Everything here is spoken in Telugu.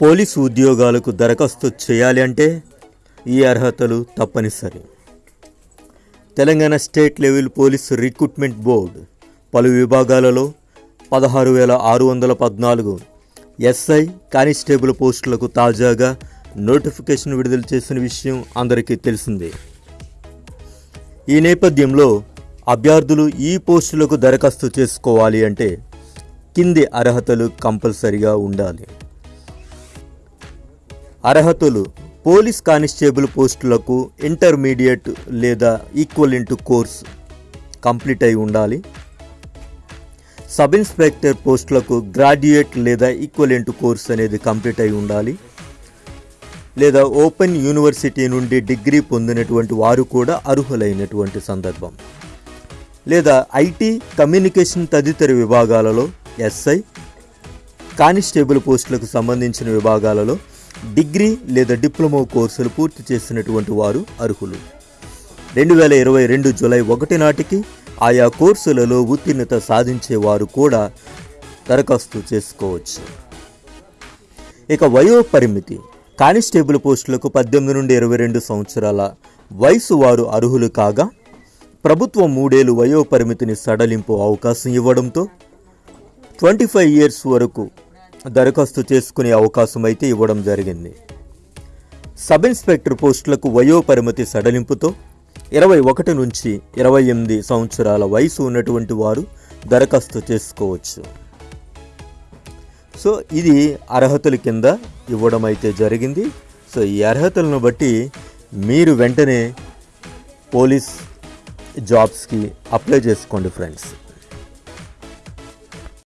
పోలీసు ఉద్యోగాలకు దరఖాస్తు చేయాలి అంటే ఈ అర్హతలు తప్పనిసరి. Telangana state level police recruitment board పలు విభాగాలలో పదహారు వేల ఆరు వందల పద్నాలుగు ఎస్ఐ కానిస్టేబుల్ పోస్టులకు తాజాగా నోటిఫికేషన్ విడుదల చేసిన విషయం అందరికీ తెలిసిందే. ఈ నేపథ్యంలో అభ్యర్థులు ఈ పోస్టులకు దరఖాస్తు చేసుకోవాలి అంటే కింది అర్హతలు కంపల్సరిగా ఉండాలి. అర్హతలు పోలీస్ కానిస్టేబుల్ పోస్టులకు ఇంటర్మీడియట్ లేదా ఈక్వలెంట్ కోర్స్ కంప్లీట్ అయి ఉండాలి. సబ్ ఇన్స్పెక్టర్ పోస్టులకు గ్రాడ్యుయేట్ లేదా ఈక్వలెంట్ కోర్స్ అనేది కంప్లీట్ అయి ఉండాలి. లేదా ఓపెన్ యూనివర్సిటీ నుండి డిగ్రీ పొందినటువంటి వారు కూడా అర్హులైనటువంటి సందర్భం. లేదా ఐటీ కమ్యూనికేషన్ తదితర విభాగాలలో ఎస్ఐ కానిస్టేబుల్ పోస్టులకు సంబంధించిన విభాగాలలో డిగ్రీ లేదా డిప్లొమా కోర్సులు పూర్తి చేసినటువంటి వారు అర్హులు. రెండు వేల ఇరవై రెండు జూలై ఒకటి నాటికి ఆయా కోర్సులలో ఉత్తీర్ణత సాధించేవారు కూడా దరఖాస్తు చేసుకోవచ్చు. ఇక వయో పరిమితి. కానిస్టేబుల్ పోస్టులకు పద్దెనిమిది నుండి ఇరవై రెండు సంవత్సరాల వయసు వారు అర్హులు కాగా ప్రభుత్వం మూడేళ్ళు వయో పరిమితిని సడలింపు అవకాశం ఇవ్వడంతో ట్వంటీ ఫైవ్ ఇయర్స్ వరకు దరఖాస్తు చేసుకునే అవకాశం అయితే ఇవ్వడం జరిగింది. సబ్ ఇన్స్పెక్టర్ పోస్టులకు వయోపరిమితి సడలింపుతో ఇరవై ఒకటి నుంచి ఇరవై ఎనిమిది సంవత్సరాల వయసు ఉన్నటువంటి వారు దరఖాస్తు చేసుకోవచ్చు. సో ఇది అర్హతల కింద ఇవ్వడం అయితే జరిగింది. సో ఈ అర్హతలను బట్టి మీరు వెంటనే పోలీస్ జాబ్స్కి అప్లై చేసుకోండి ఫ్రెండ్స్.